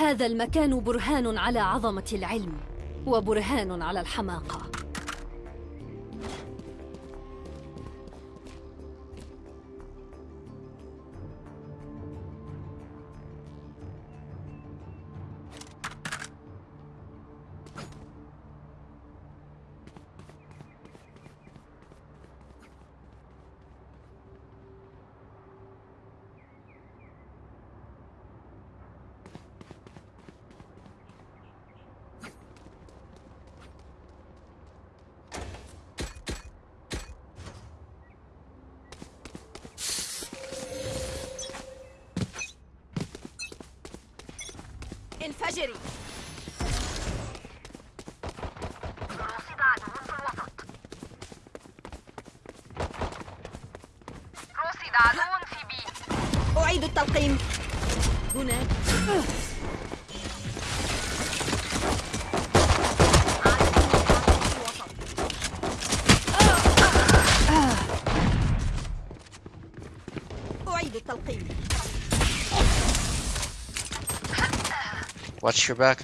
هذا المكان برهان على عظمة العلم وبرهان على الحماقة. بي أعيد التلقيم هناك أعيد التلقيم Watch your back.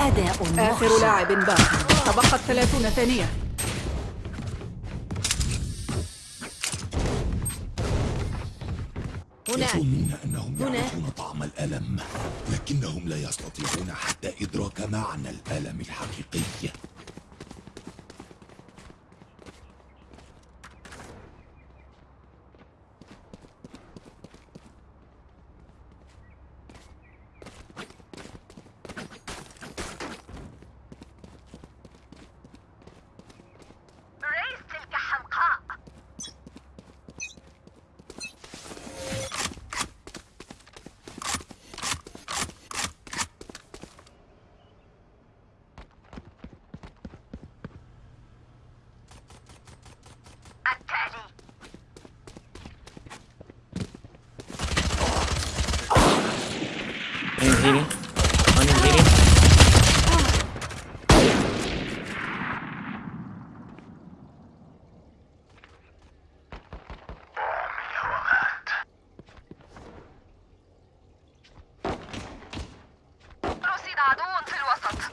أداء آخر محشر. لاعب باق تبقت ثلاثون ثانية. هناك يظنون أنهم. يعرفون طعم الألم لكنهم لا يستطيعون حتى إدراك معنى الألم الحقيقي ريس تلك حمقاء التالي One is healing. One is healing. رصد عدو في الوسط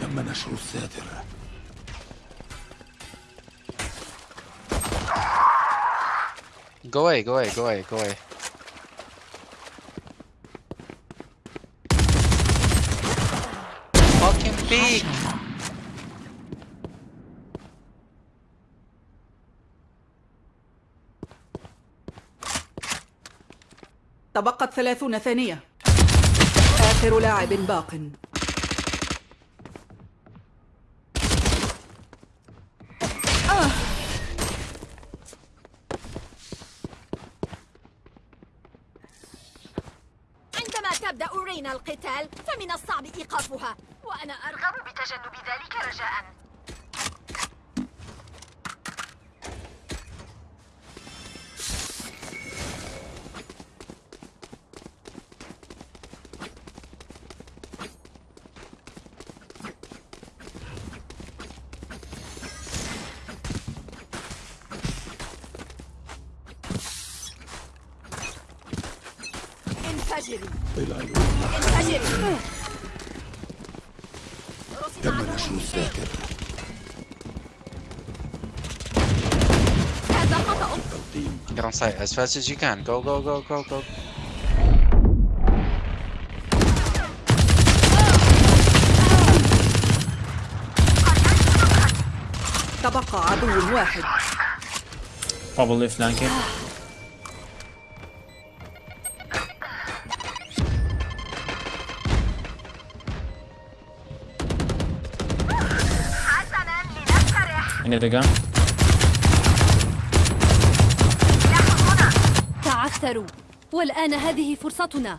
تم نشر الساتر Go away, go away, go away, go away. Fucking peek! تبقت ثلاثون ثانية آخر لاعب باق فمن الصعب إيقافها. وأنا أرغب بتجنب ذلك رجاء. انفجري. Get on site as fast as you can. Go, go, go, go, go. تبقى عدو واحد. Probably flanking. Another gun. تعثروا والآن هذه فرصتنا.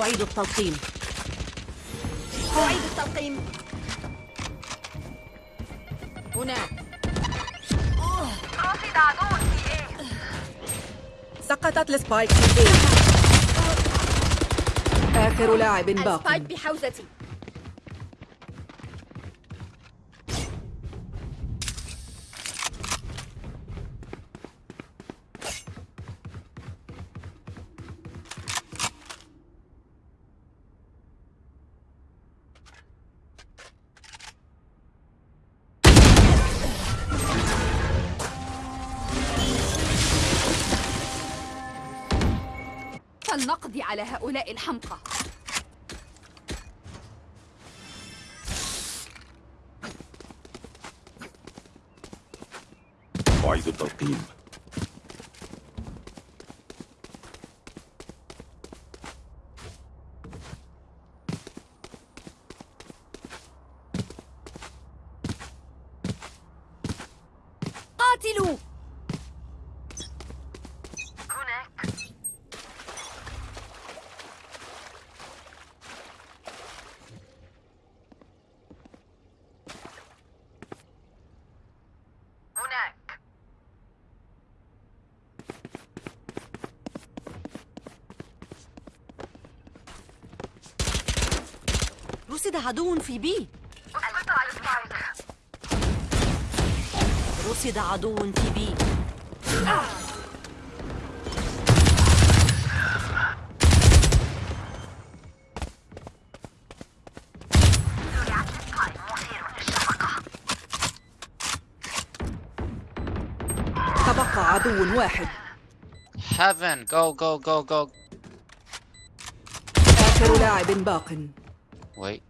أعيد التلقيم. أعيد التلقيم. هناك رصد عدو في سقطت ال spike. في A آخر لاعب باق ال spike بحوزتي. على هؤلاء الحمقى. أعيد التلقيم قاتلوا! عدو في بي رصد عدو في بي تبقى عدو واحد Heaven, go, go, go, go. آخر لاعب باق Wait.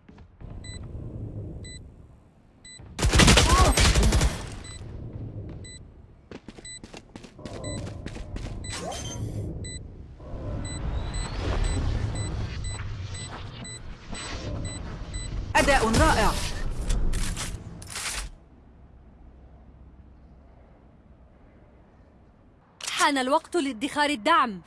حان الوقت لادخار الدعم.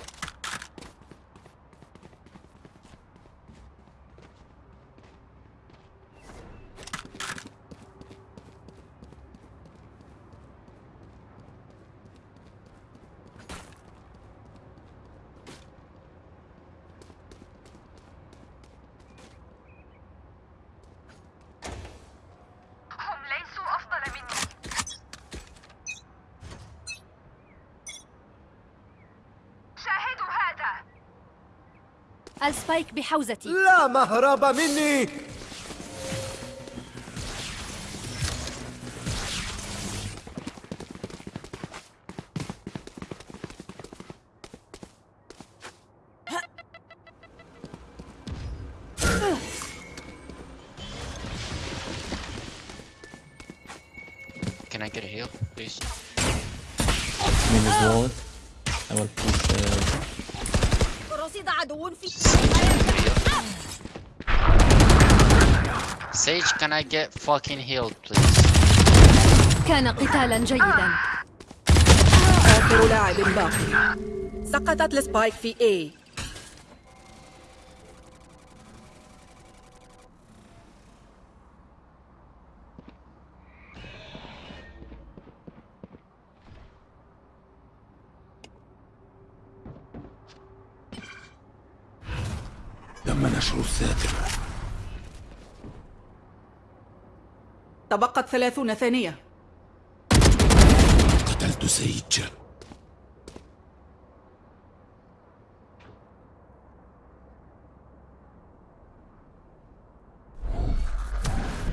السبايك بحوزتي. لا مهرب مني. Can I get fucking healed, please? كان قتالا جيدا. آخر لاعب باق سقطت السبايك في A. تم نشر الساتر تبقت ثلاثون ثانية. قتلت سيج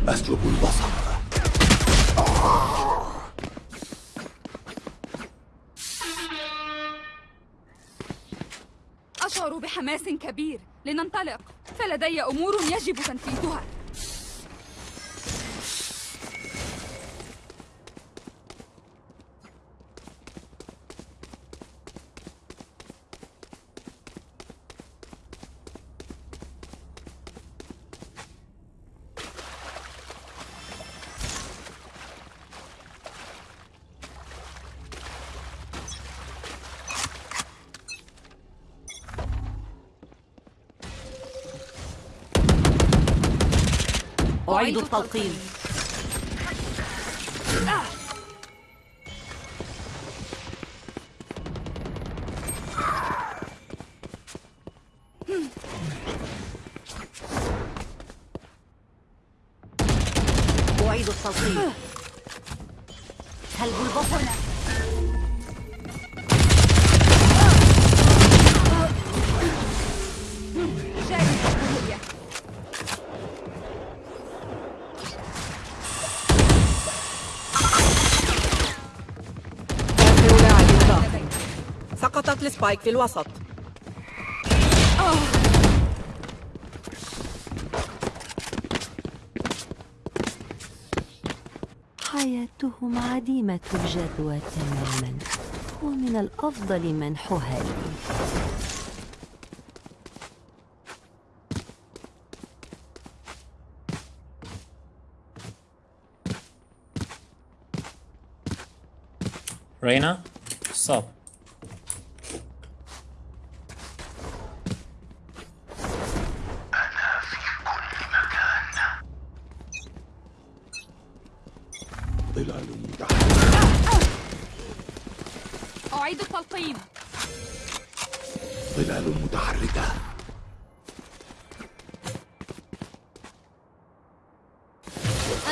أسلب البصر. أشعر بحماس كبير. لننطلق. فلدي أمور يجب تنفيذها. أعيد التلقين السبايك في الوسط. حياتهم عديمة الجدوى تماما ومن الأفضل منحها لي. Reina, أعيد التلقين ظلال متحركة.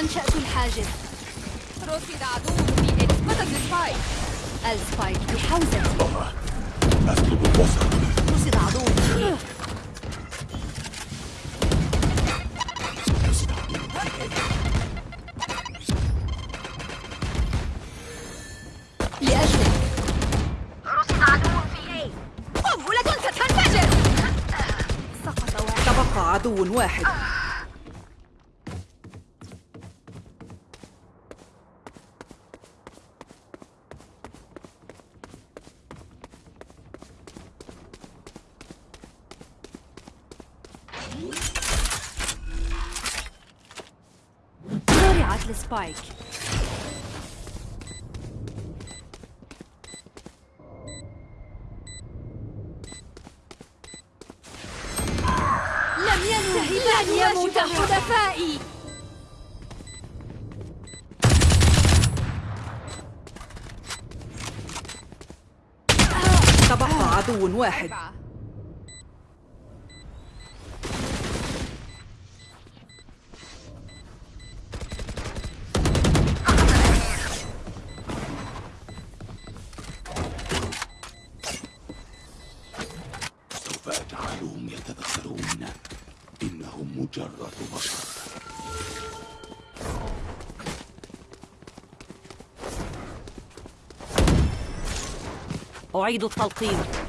أنشأت الحاجز. رصد عدو في A سقطت ال spike ال spike بحوزة أسلب البصر رصد عدو. عدو واحد. زرعت السبايك. حلفائي تبقى عدو واحد. أعيد التلقين.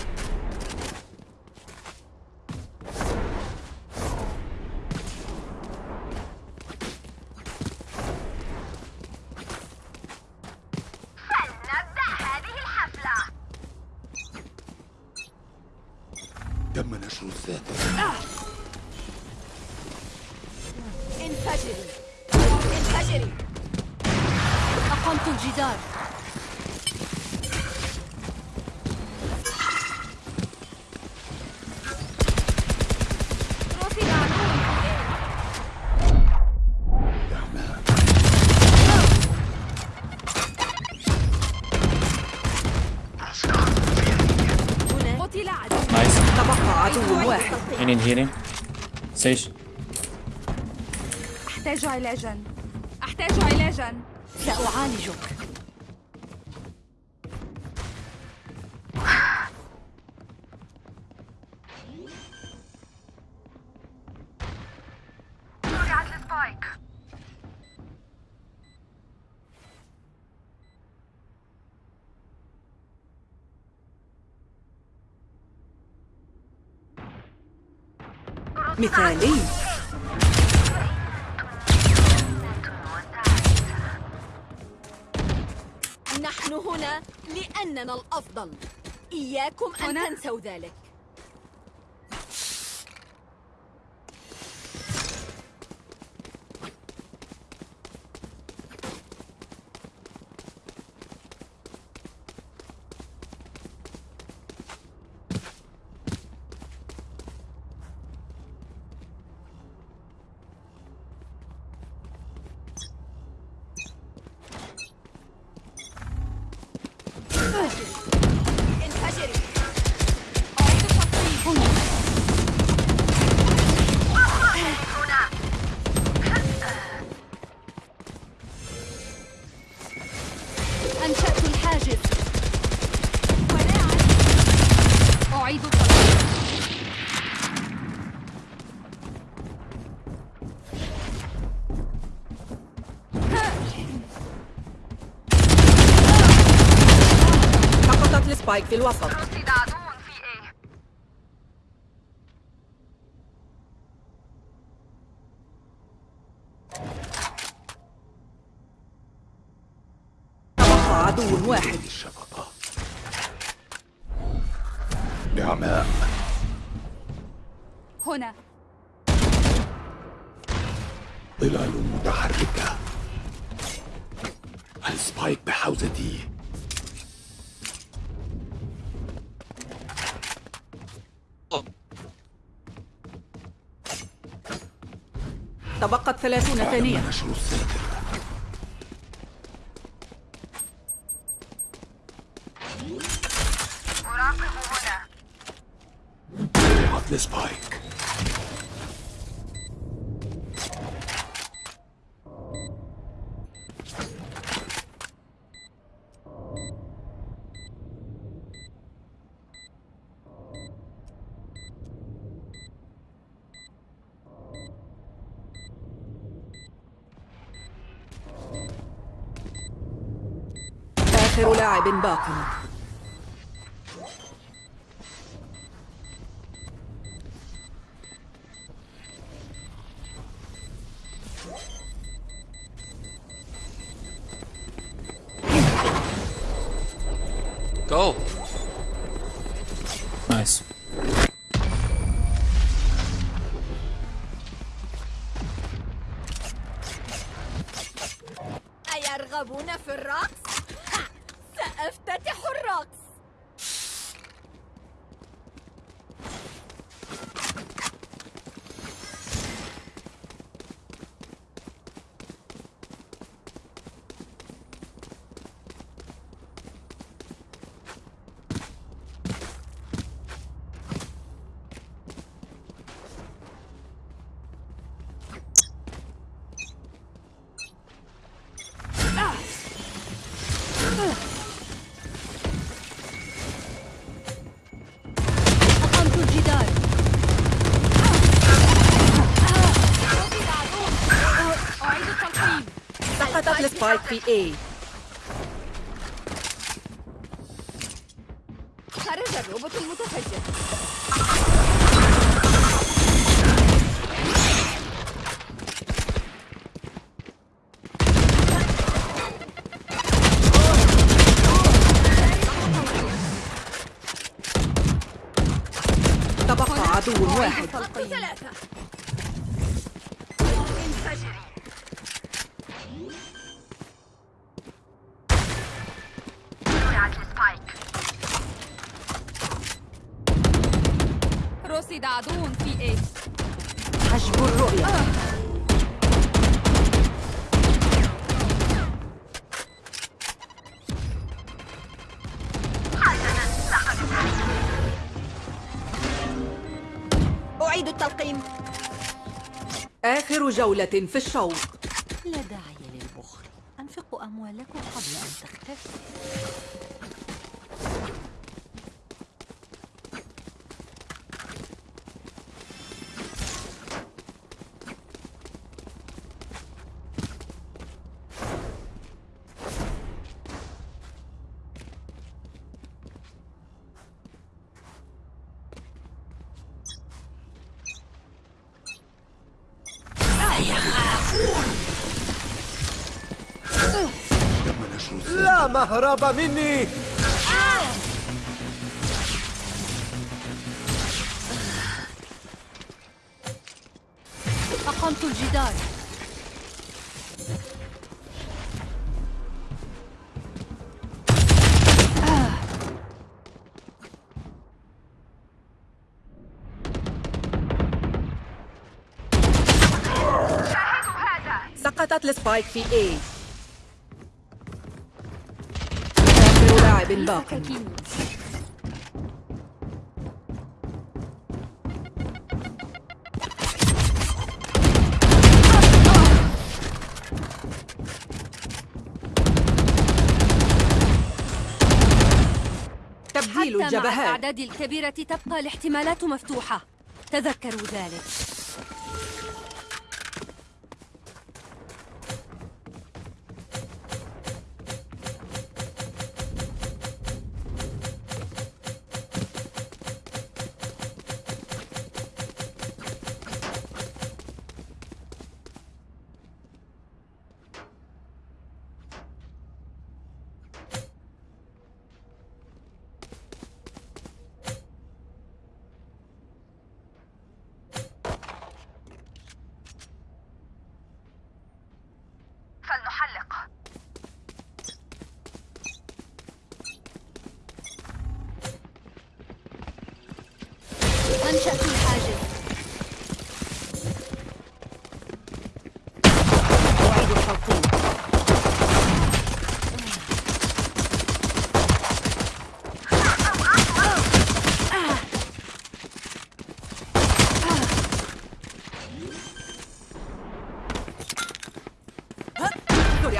واحد. Need healing. سيش أحتاج علاجا أحتاج علاجا سأعالجك. مثالي. نحن هنا لأننا الأفضل. إياكم أن؟ تنسوا ذلك. السبايك في الوسط. تبقت ثلاثون ثانية. نشر الساتر أراقب هنا. السبايك آخر لاعب سقطت أعيد التلقيم. آخر جولة في الشوط لا داعي للبخل. أنفقوا أموالكم قبل أن تختفي لا مهرب مني. أقمت الجدار. سقطت السبايك في A. باق سكاكين تبديل مع الجبهات. الأعداد الكبيرة تبقى الاحتمالات مفتوحة. تذكروا ذلك.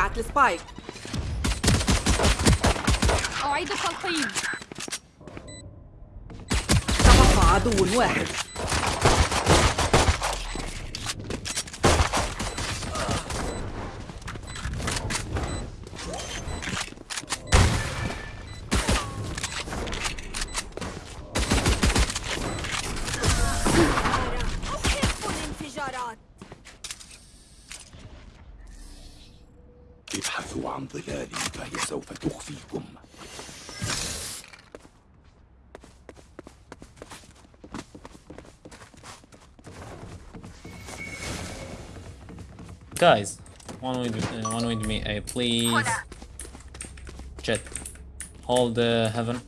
زرعت السبايك. أعيد التلقيم. تبقى عدو واحد. Guys, one with uh, one with me, uh, please. Jet, hold uh, heaven.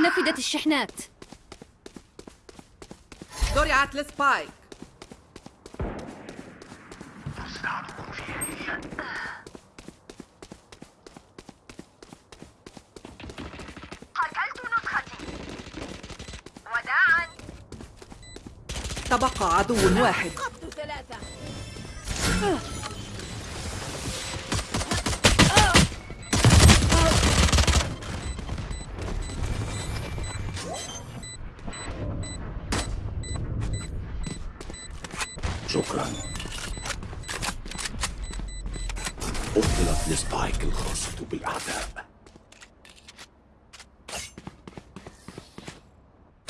نفدت الشحنات. زرعت السبايك قتلت نسختي. وداعا. تبقى عدو واحد. شكرا. أبطلت السبايك الخاصة بالأعداء.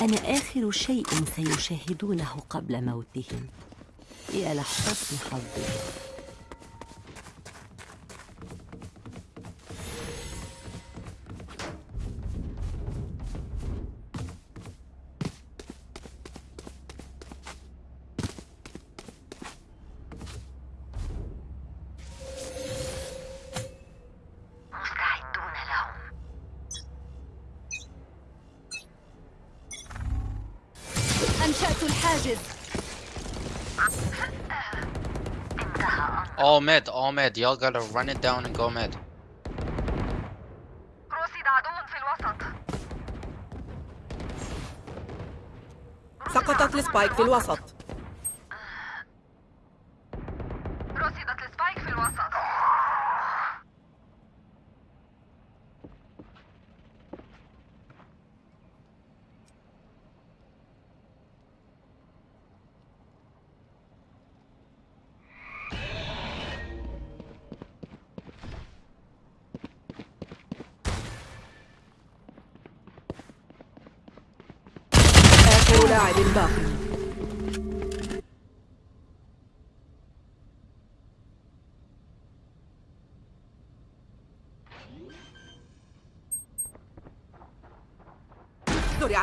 أنا آخر شيء سيشاهدونه قبل موتهم. يا لحسن حظي أنشأت الحاجز. All mid, all mid. Y'all gotta run it down and go mid. رصد عدو في الوسط سقطت السبايك في الوسط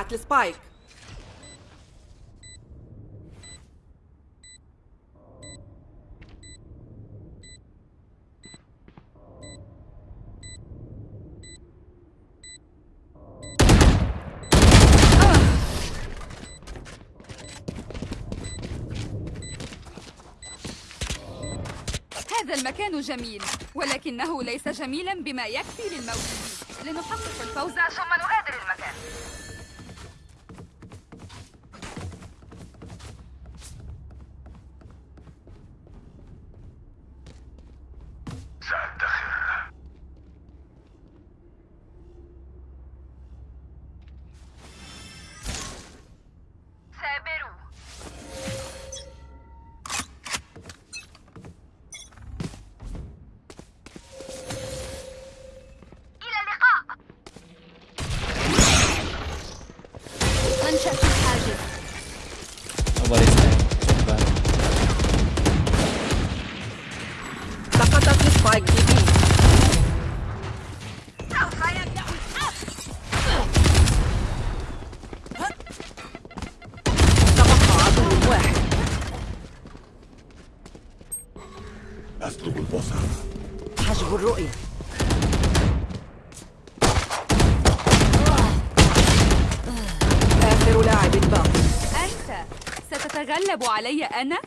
زرعت السبايك. هذا المكان جميل ولكنه ليس جميلا بما يكفي للموجودين. لنحقق الفوز. ثم نغادر المكان. ستتغلب علي أنا؟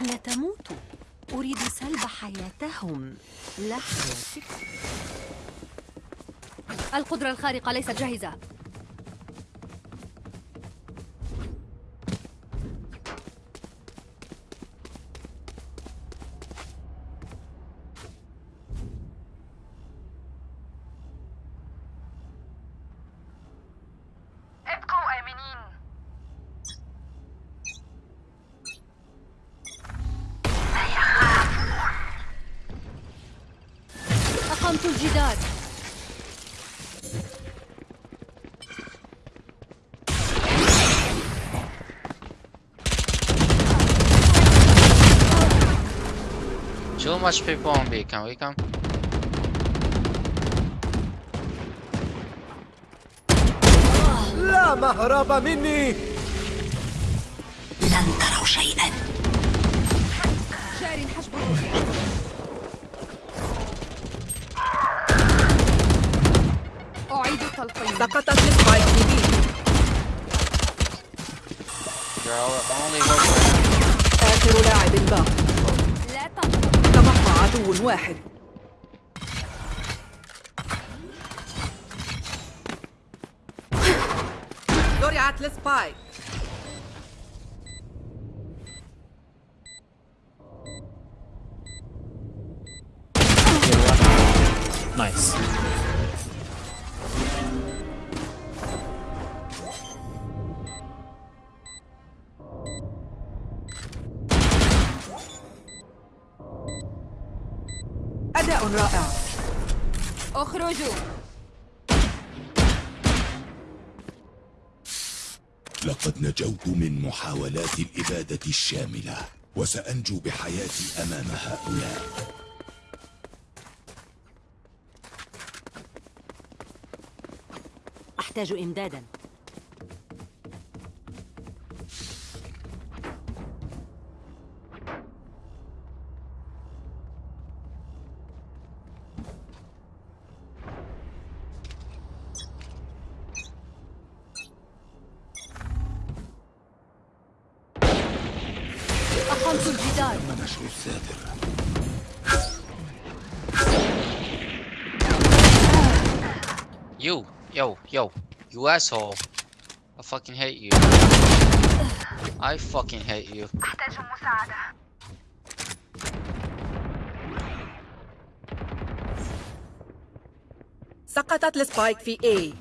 لا تموتوا أريد سلب حياتهم. لا حياتك القدرة الخارقة ليست جاهزة. Too much people on B. Can we come? لا مهرب مني. لن تروا شيئا. جار حجب الرؤية أعيد التلقين سقطت work آخر لاعب تبقى عدو واحد زرعت السبايك Nice. اخرجوا لقد نجوت من محاولات الإبادة الشاملة وسأنجو بحياتي أمام هؤلاء. أحتاج إمدادا. الجدار نشر الساتر You, yo, yo, you asshole. I fucking hate you. I fucking hate you. أحتاج مساعدة سقطت السبايك في A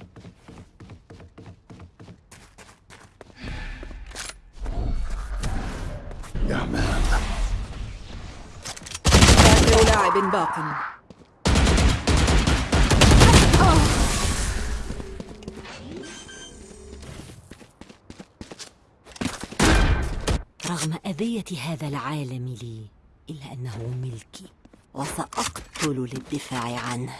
باق. رغم أذية هذا العالم لي إلا أنه ملكي وسأقتل للدفاع عنه.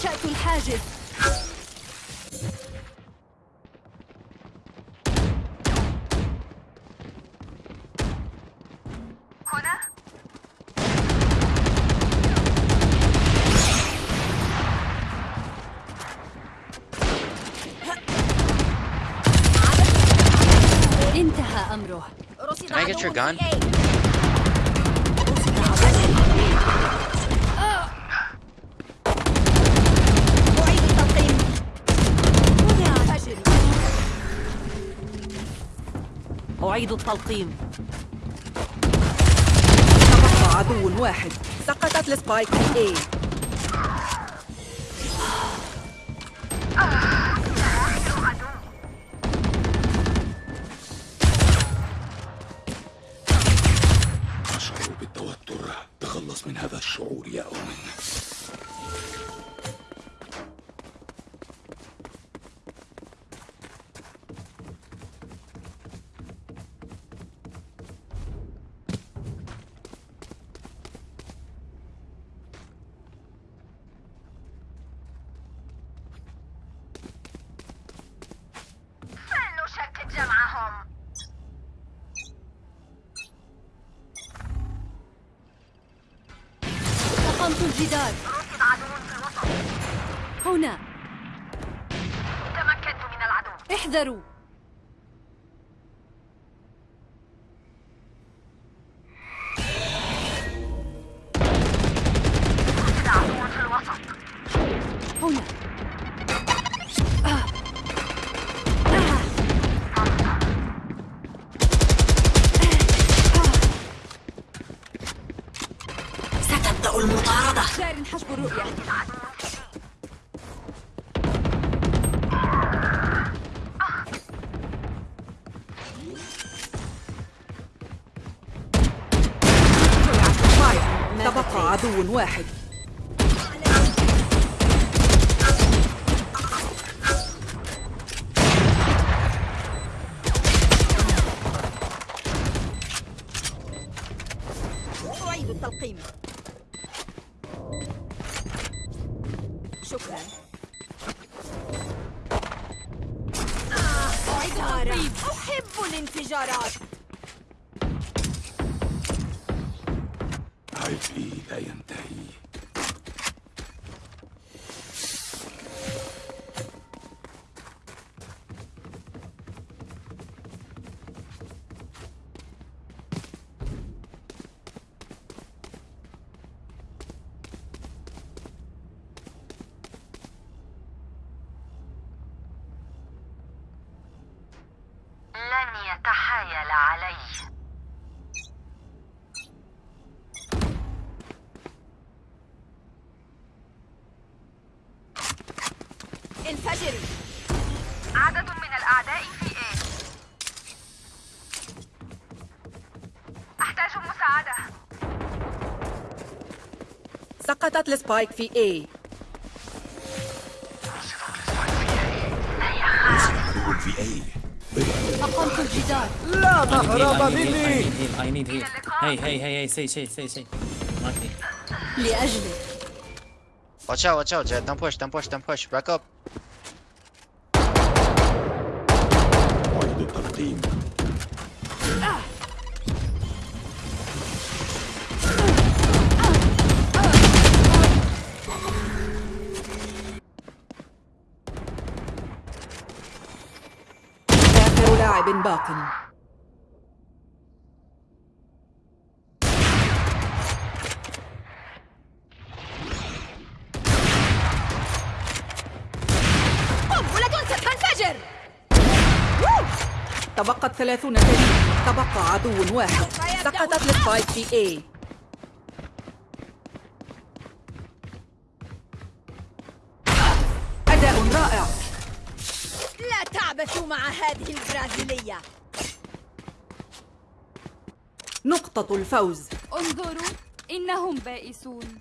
أنشأت الحاجز. هنا؟ انتهى أمره. رصد Can I get your عدو gun? أعيد التلقيم. تبقى عدو واحد. سقطت السبايك في A. الجدار. رصد عدو في الوسط هنا. تمكنت من العدو. احذروا. واحد. أعيد التلقيم. شكرا. أعيد التلقيم. أحب الانفجارات سقطت لسبايك في اي في اي أقمت الجدار. لا تهرب مني. اي نيد هي هي هي هي سي سي سي سي ماكي لاجلك واتش اوت واتش اوت جاي دام بوش دام بوش دام بوش باك اب وعد التقديم باق. قنبلة ستنفجر تبقت ثلاثون ثانية تبقى عدو واحد. سقطت السبايك في A. لا تعبثوا مع هذه البرازيلية. نقطة الفوز. انظروا إنهم بائسون.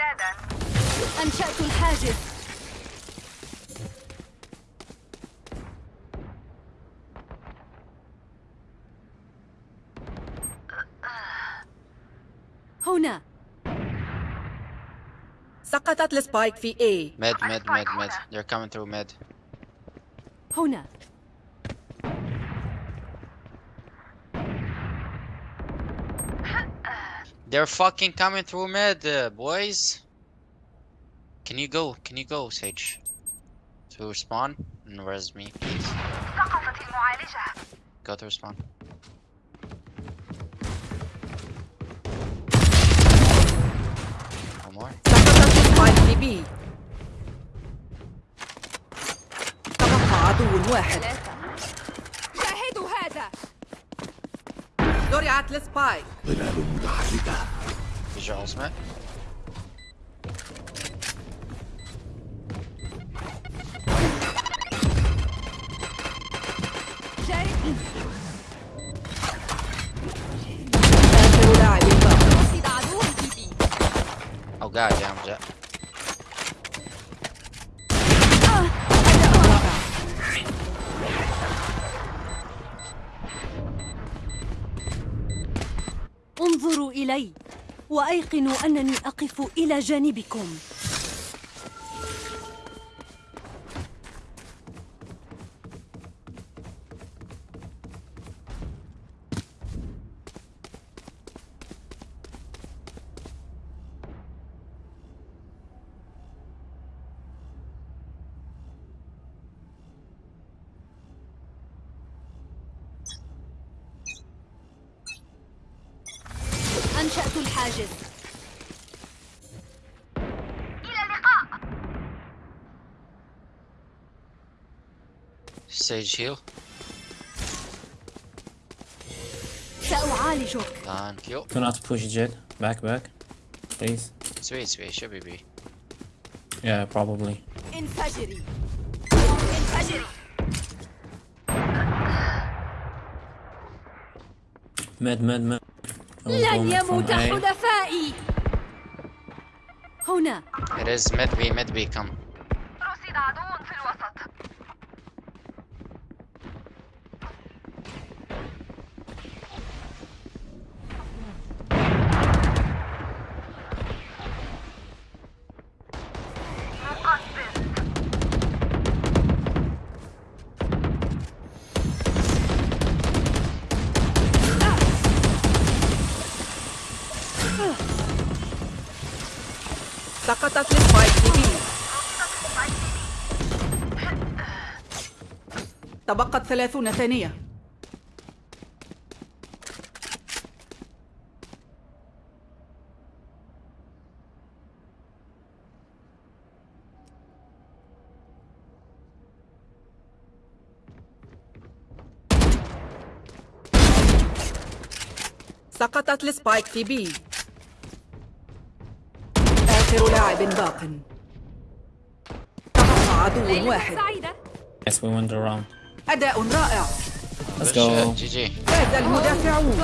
إمدادا أنشأت الحاجز. هنا. سقطت السبايك في A. Mid, mid, mid, mid. They're coming through mid. هنا. They're fucking coming through mid, uh, boys. Can you go? Can you go, Sage? To spawn and res me, please. سقطت المعالجة Go through spawn. One more. سقطت السبايك في B تبقى عدو واحد زرعت السبايك ظلال متحركة ultimate. جاري آخر لاعب في بي إلي وأيقنوا أنني أقف إلى جانبكم. Sage heal. سأعالجك Thank you. Do not push jet. Back, back. Please. Sweet, sweet. Should be B. Yeah, probably. انفجري انفجري Mid, mid, mid. I will go لن mid from يموت A. حلفائي هنا It is mid B, mid B. Come. سقطت السبايك في B تبقت ثلاثون ثانية. سقطت السبايك في B آخر لاعب باق تبقى عدو واحد Yes, we won the round. أداء رائع. Let's go. جي هذا المدافعون.